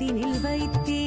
கருத்தினில் வைத்தே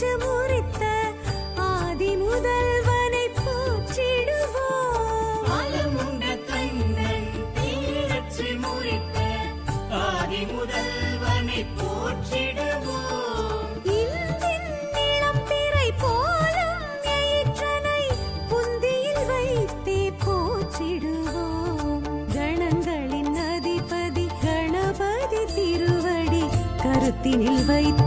பெற்று முறித்த ஆதி முதல்வனை போற்றிடுவோம். அலமுண்ட தன்னன் பேரற்று முறித்த ஆதி முதல்வனை போற்றிடுவோம். போற்றிடுவோம். கணங்களின் அதிபதி கணபதி கருத்தினில் வைத்து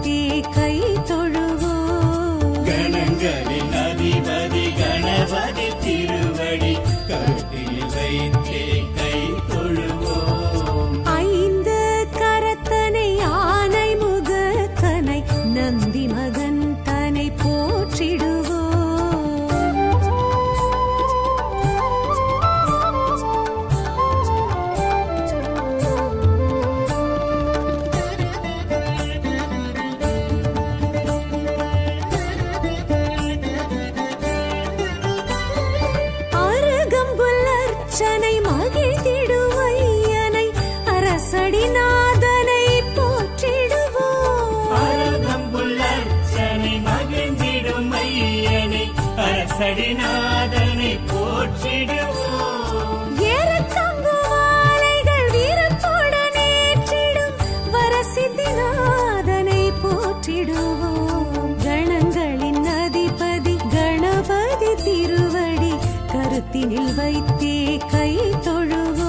கரத்தினில் வைத்தே கை தொழுவோ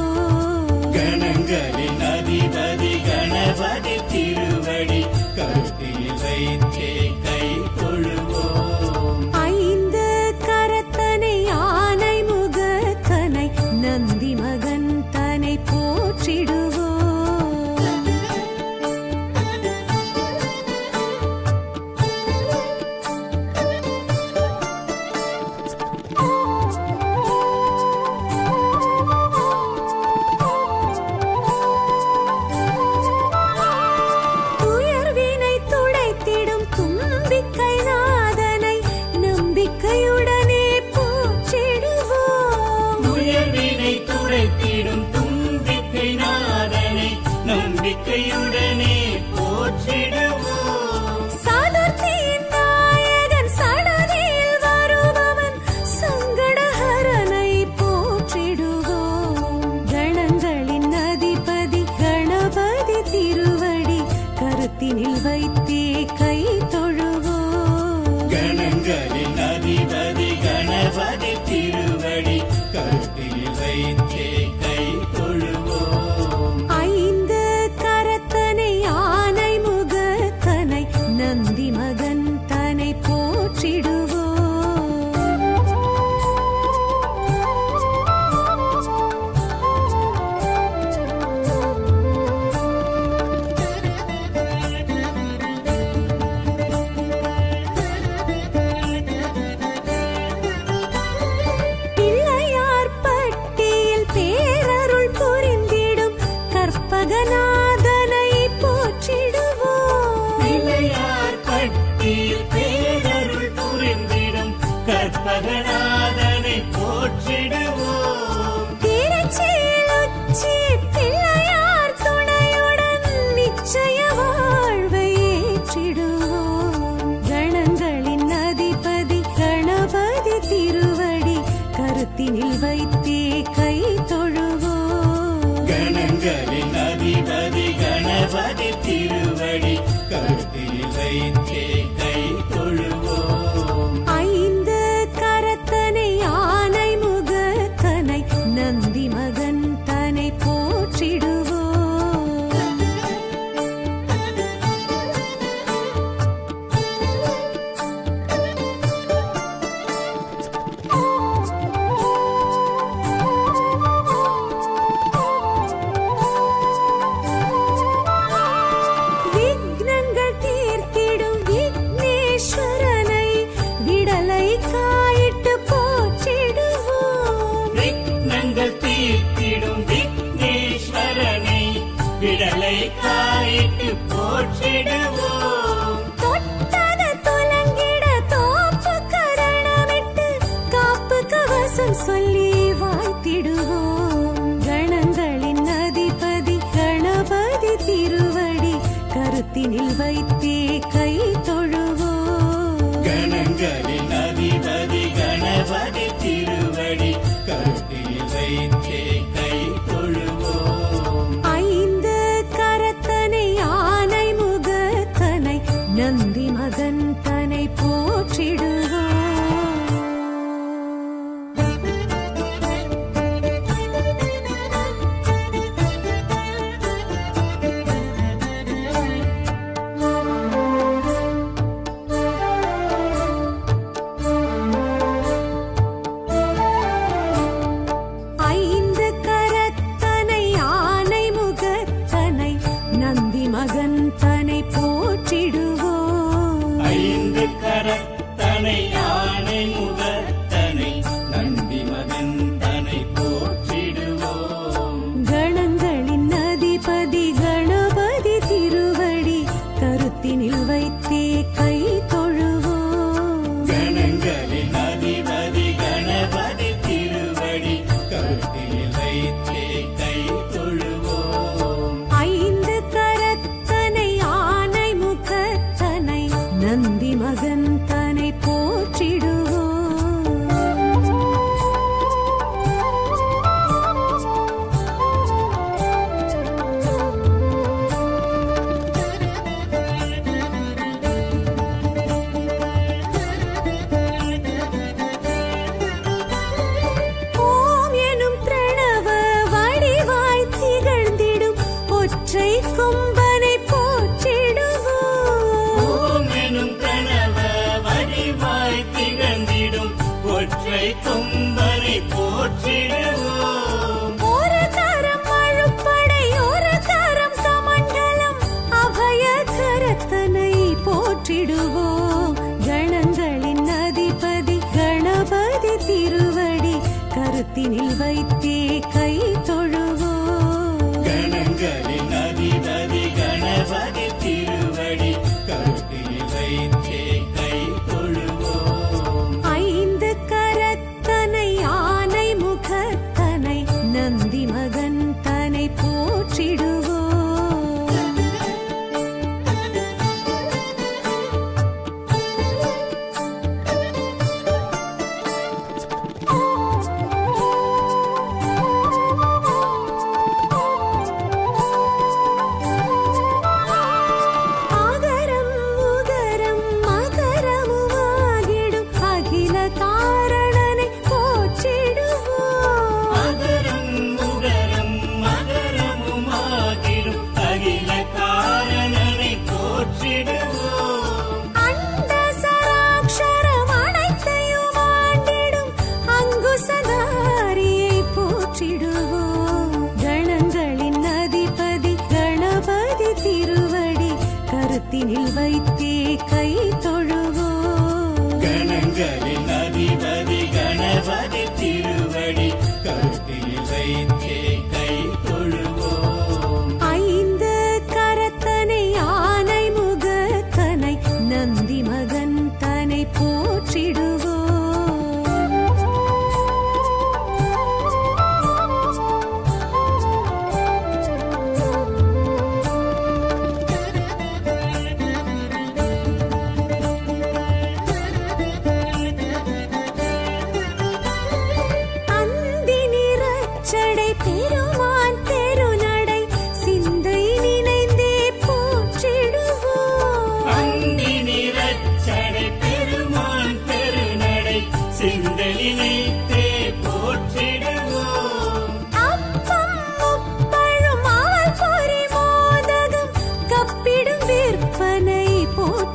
கணங்களின் அதிபதி கணபதி திருவடி கருத்தில் வைத்தே கரத்தினில் வைத்தே விடலை காயிட்டு போற்றிடுவோம். நினைவில் வைத்தே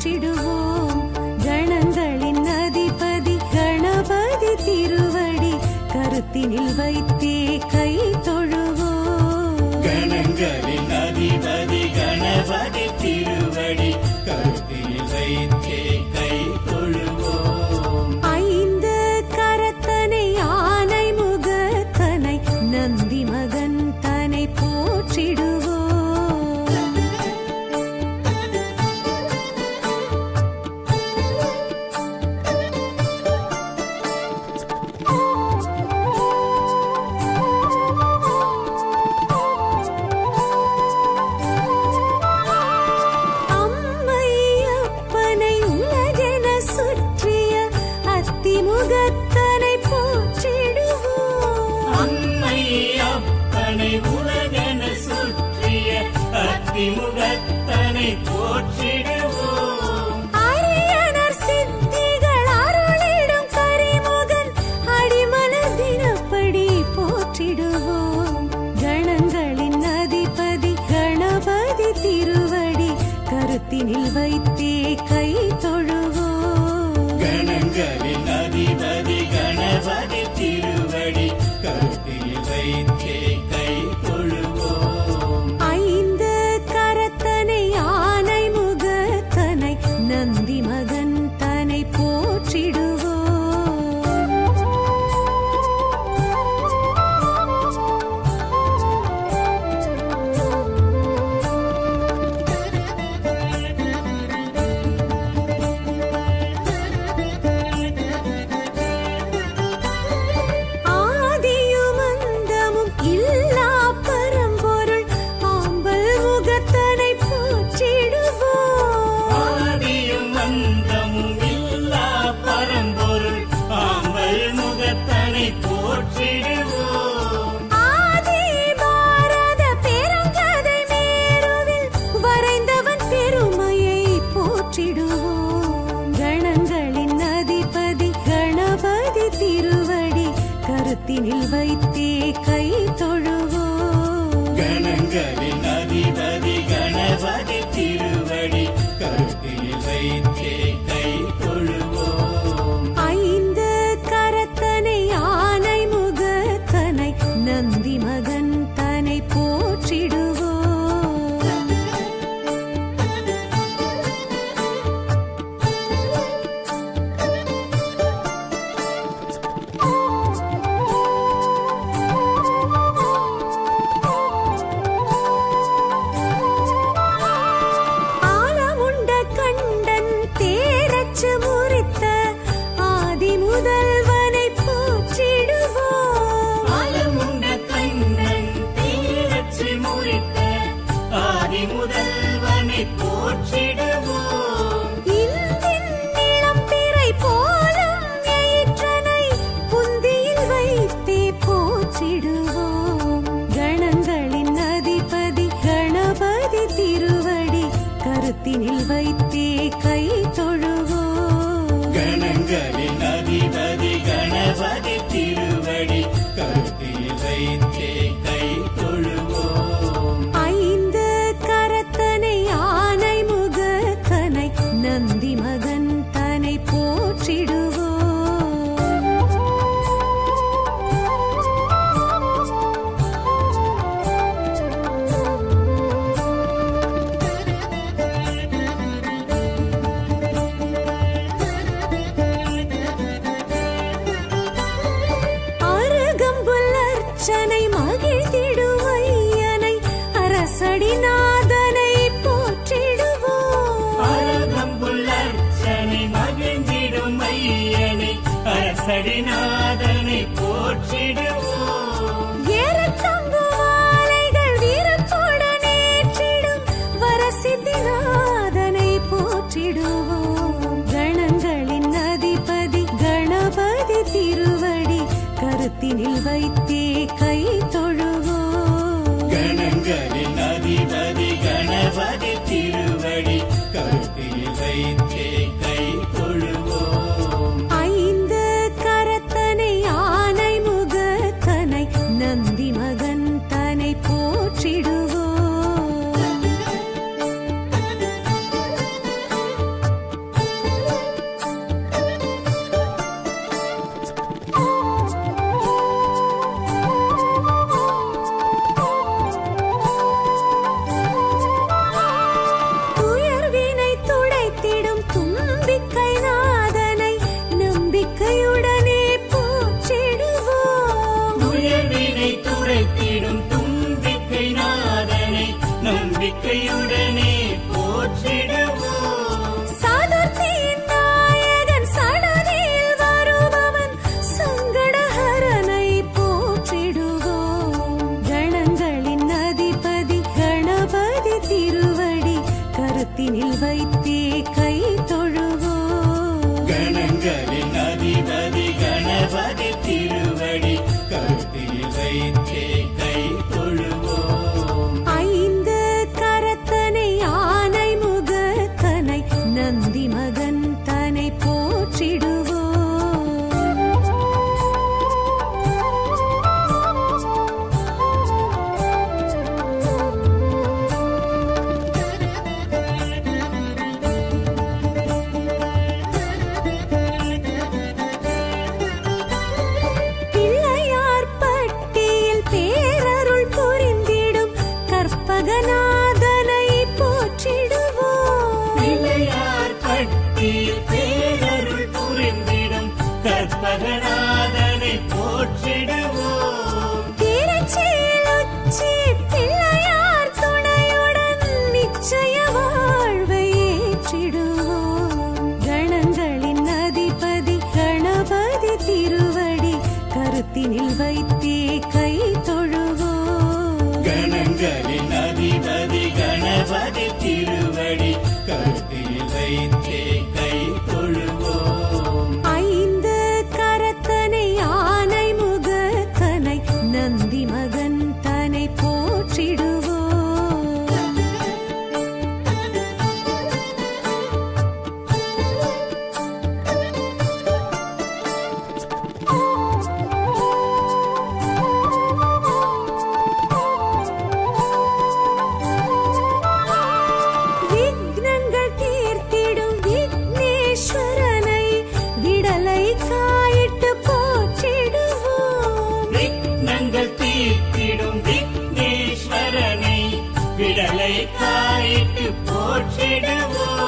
போற்றிடுவோம் கணங்களின் அதிபதி கணபதி திருவடி கருத்தினில் வைத்தே கை தொழுவோம். கணங்களின் அதிபதி கணபதி and கரத்தினில் வைத்தே கை தொழுவோ கணங்களின் அதிபதி கணபதி திருவடி கருத்தினில் வைத்தே கருத்தினில் வைத்தே கை தொழுவோ. கணங்களின் அதிபதி கணபதி உலகங்களின் அதிபதி கணபதி திருவடி கருத்தில் வைத்தே. விடுவோம்